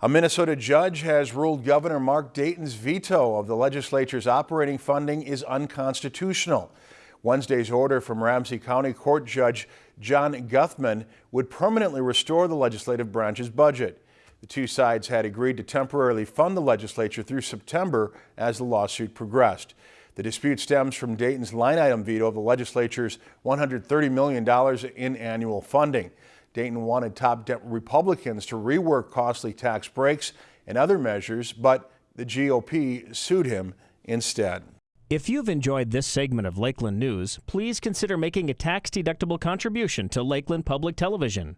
A Minnesota judge has ruled Governor Mark Dayton's veto of the legislature's operating funding is unconstitutional. Wednesday's order from Ramsey County Court Judge John Guthmann would permanently restore the legislative branch's budget. The two sides had agreed to temporarily fund the legislature through September as the lawsuit progressed. The dispute stems from Dayton's line item veto of the legislature's $130 million in annual funding. Dayton wanted top Republicans to rework costly tax breaks and other measures, but the GOP sued him instead. If you've enjoyed this segment of Lakeland News, please consider making a tax-deductible contribution to Lakeland Public Television.